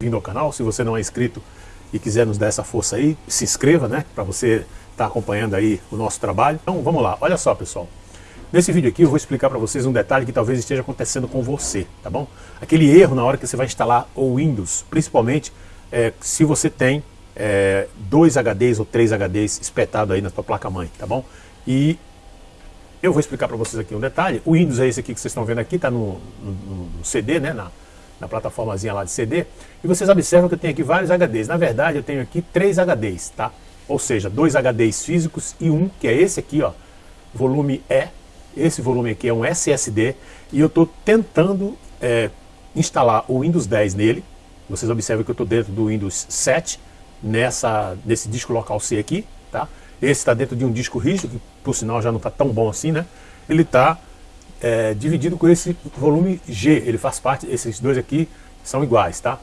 Vindo ao canal, se você não é inscrito e quiser nos dar essa força aí, se inscreva, né? Para você estar tá acompanhando aí o nosso trabalho. Então vamos lá, olha só pessoal. Nesse vídeo aqui eu vou explicar para vocês um detalhe que talvez esteja acontecendo com você, tá bom? Aquele erro na hora que você vai instalar o Windows, principalmente é, se você tem é, dois HDs ou três HDs espetados aí na sua placa-mãe, tá bom? E eu vou explicar para vocês aqui um detalhe. O Windows é esse aqui que vocês estão vendo aqui, está no, no, no, CD, né? Na, na plataformazinha lá de CD. E vocês observam que eu tenho aqui vários HDs. Na verdade, eu tenho aqui três HDs, tá? Ou seja, dois HDs físicos e um, que é esse aqui, ó, volume E. Esse volume aqui é um SSD. E eu estou tentando é, instalar o Windows 10 nele. Vocês observam que eu estou dentro do Windows 7, nessa, nesse disco local C aqui, tá? Esse está dentro de um disco rígido, que por sinal já não está tão bom assim, né? Ele está é, dividido com esse volume G, ele faz parte, esses dois aqui são iguais, tá?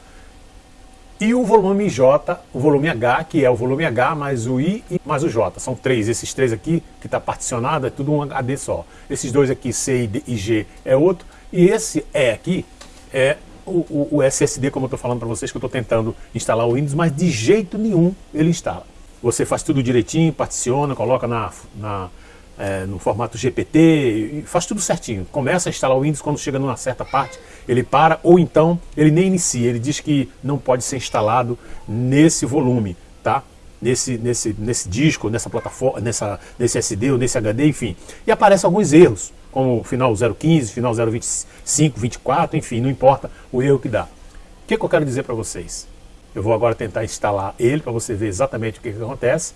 E o volume J, o volume H, que é o volume H mais o I mais o J. São três, esses três aqui, que está particionado, é tudo um HD só. Esses dois aqui, C e, D, e G, é outro. E esse E aqui é o, o, o SSD, como eu estou falando para vocês, que eu estou tentando instalar o Windows, mas de jeito nenhum ele instala. Você faz tudo direitinho, particiona, coloca na, na é, no formato GPT, faz tudo certinho. Começa a instalar o Windows, quando chega numa certa parte, ele para, ou então ele nem inicia, ele diz que não pode ser instalado nesse volume, tá? Nesse, nesse, nesse disco, nessa plataforma, nessa, nesse SD ou nesse HD, enfim. E aparecem alguns erros, como final 015, final 025, 24, enfim, não importa o erro que dá. O que, que eu quero dizer para vocês? Eu vou agora tentar instalar ele para você ver exatamente o que, que acontece.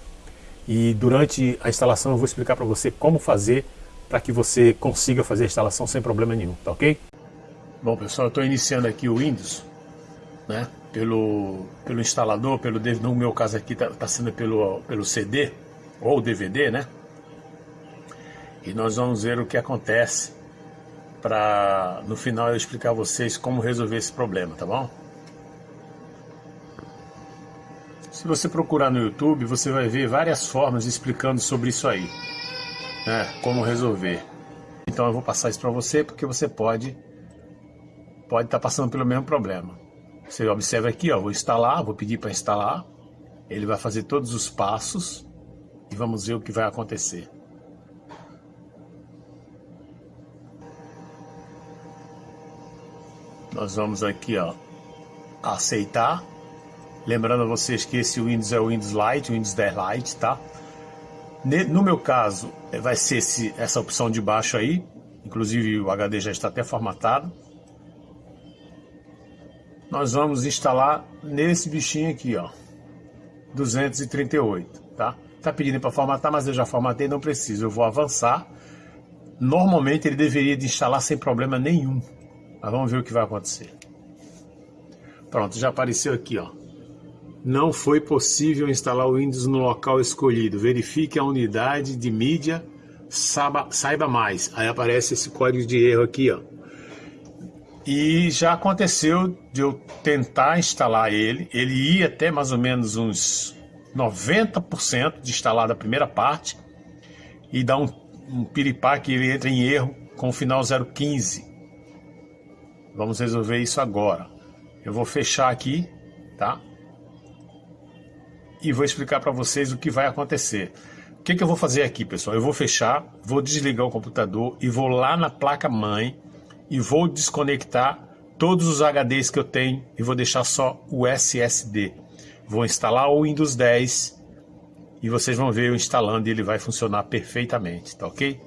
E durante a instalação eu vou explicar para você como fazer para que você consiga fazer a instalação sem problema nenhum, tá ok? Bom pessoal, eu estou iniciando aqui o Windows, né? Pelo, pelo instalador, pelo no meu caso aqui está tá sendo pelo, pelo CD ou DVD, né? E nós vamos ver o que acontece para no final eu explicar a vocês como resolver esse problema, tá bom? Se você procurar no YouTube, você vai ver várias formas explicando sobre isso aí, né? Como resolver. Então eu vou passar isso para você porque você pode pode estar tá passando pelo mesmo problema. Você observa aqui, ó, vou instalar, vou pedir para instalar. Ele vai fazer todos os passos e vamos ver o que vai acontecer. Nós vamos aqui, ó, aceitar. Lembrando a vocês que esse Windows é o Windows Lite, o Windows 10 Lite, tá? No meu caso, é, vai ser esse, essa opção de baixo aí. Inclusive o HD já está até formatado. Nós vamos instalar nesse bichinho aqui, ó. 238, tá? Tá pedindo para formatar, mas eu já formatei, não preciso. Eu vou avançar. Normalmente ele deveria de instalar sem problema nenhum. Mas vamos ver o que vai acontecer. Pronto, já apareceu aqui, ó. Não foi possível instalar o Windows no local escolhido. Verifique a unidade de mídia, saiba, saiba mais. Aí aparece esse código de erro aqui, ó. E já aconteceu de eu tentar instalar ele. Ele ia até mais ou menos uns 90% de instalar da primeira parte e dá um, um piripá que ele entra em erro com o final 015. Vamos resolver isso agora. Eu vou fechar aqui, tá? E vou explicar para vocês o que vai acontecer. O que, que eu vou fazer aqui, pessoal? Eu vou fechar, vou desligar o computador e vou lá na placa-mãe e vou desconectar todos os HDs que eu tenho e vou deixar só o SSD. Vou instalar o Windows 10 e vocês vão ver eu instalando e ele vai funcionar perfeitamente, tá ok?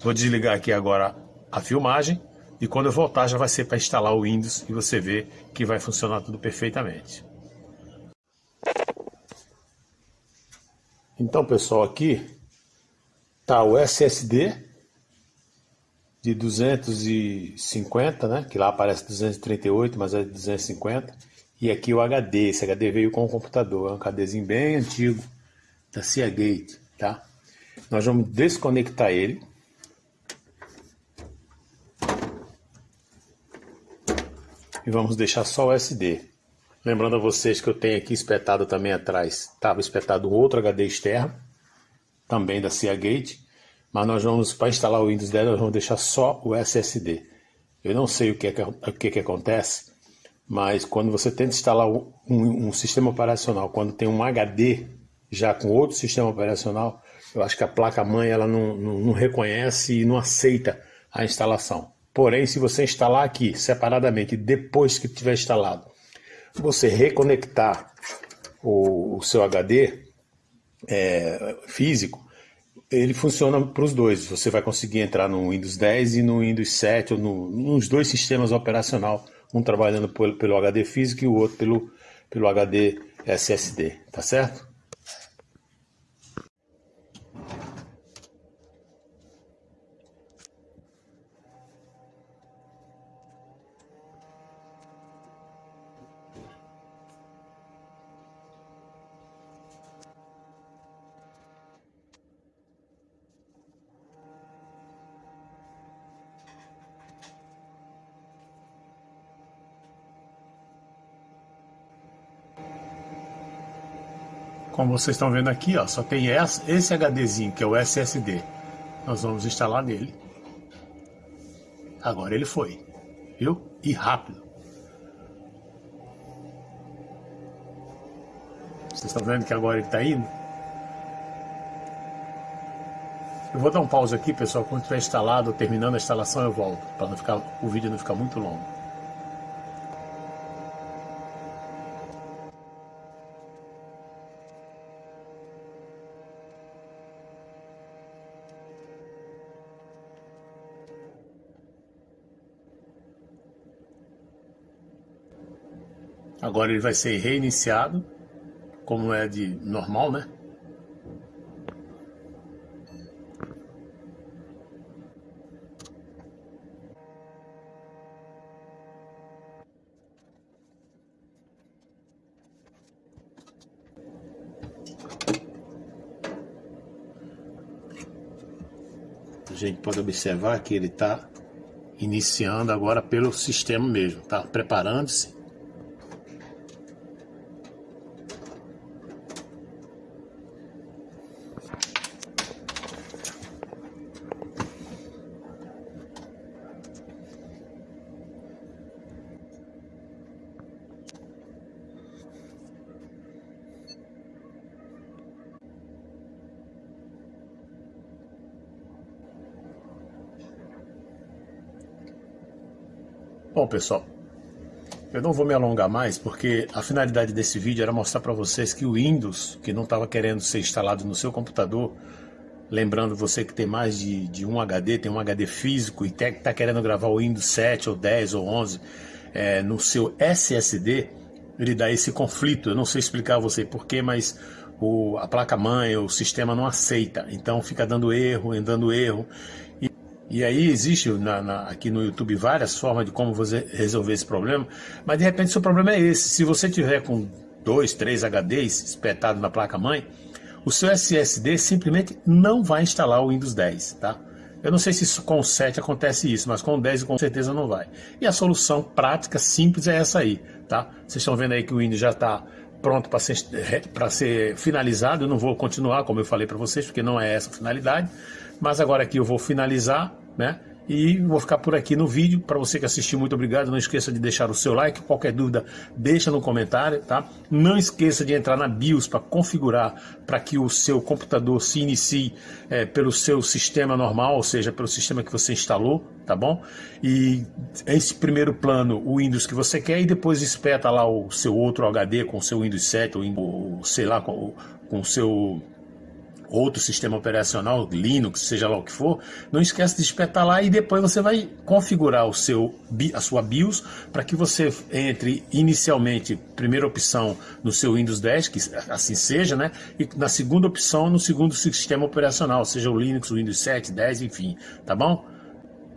Vou desligar aqui agora a filmagem e quando eu voltar já vai ser para instalar o Windows e você vê que vai funcionar tudo perfeitamente. Então pessoal, aqui tá o SSD de 250, né? Que lá aparece 238, mas é 250. E aqui o HD, esse HD veio com o computador, é um HDzinho bem antigo da Seagate, tá? Nós vamos desconectar ele. E vamos deixar só o SD. Lembrando a vocês que eu tenho aqui espetado também atrás, estava espetado um outro HD externo, também da Seagate, mas nós vamos, para instalar o Windows 10, nós vamos deixar só o SSD. Eu não sei o que, é que, o que, é que acontece, Mas quando você tenta instalar um, um, sistema operacional, quando tem um HD já com outro sistema operacional, eu acho que a placa-mãe ela não, não, não reconhece e não aceita a instalação. Porém, se você instalar aqui separadamente, depois que tiver instalado, você reconectar o, o seu HD é, físico, ele funciona para os dois. Você vai conseguir entrar no Windows 10 e no Windows 7, ou no, nos dois sistemas operacional, um trabalhando pelo, pelo HD físico e o outro pelo, pelo HD SSD, tá certo? Como vocês estão vendo aqui, ó, só tem esse HDzinho, que é o SSD. Nós vamos instalar nele. Agora ele foi, viu? E rápido. Vocês estão vendo que agora ele está indo? Eu vou dar um pause aqui, pessoal. Quando estiver instalado, terminando a instalação, eu volto. Para o vídeo não ficar muito longo. Agora ele vai ser reiniciado, como é de normal, né? A gente pode observar que ele está iniciando agora pelo sistema mesmo, tá preparando-se Bom, pessoal, eu não vou me alongar mais porque a finalidade desse vídeo era mostrar para vocês que o Windows, que não estava querendo ser instalado no seu computador, lembrando você que tem mais de, de um HD, tem um HD físico e está querendo gravar o Windows 7 ou 10 ou 11 é, no seu SSD, ele dá esse conflito. Eu não sei explicar a você porquê, mas o, a placa-mãe, o sistema não aceita. Então fica dando erro, dando erro. E aí existe na, na, aqui no YouTube várias formas de como você resolver esse problema, mas de repente seu problema é esse. Se você tiver com dois, três HDs espetados na placa-mãe, o seu SSD simplesmente não vai instalar o Windows 10, tá? Eu não sei se com o 7 acontece isso, mas com o 10 com certeza não vai. E a solução prática, simples, é essa aí, tá? Vocês estão vendo aí que o Windows já está pronto para ser, ser finalizado. Eu não vou continuar, como eu falei para vocês, porque não é essa a finalidade. Mas agora aqui eu vou finalizar, né? E vou ficar por aqui no vídeo. Para você que assistiu, muito obrigado. Não esqueça de deixar o seu like. Qualquer dúvida, deixa no comentário, tá? Não esqueça de entrar na BIOS para configurar para que o seu computador se inicie é, pelo seu sistema normal, ou seja, pelo sistema que você instalou, tá bom? E esse primeiro plano, o Windows que você quer, e depois espeta lá o seu outro HD com o seu Windows 7, ou sei lá, com, com o seu outro sistema operacional, Linux, seja lá o que for, não esquece de espetar lá e depois você vai configurar o seu, a sua BIOS para que você entre inicialmente, primeira opção no seu Windows 10, que assim seja, né? E na segunda opção no segundo sistema operacional, seja o Linux, o Windows 7, 10, enfim, tá bom?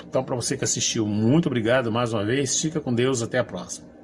Então para você que assistiu, muito obrigado mais uma vez, fica com Deus, até a próxima.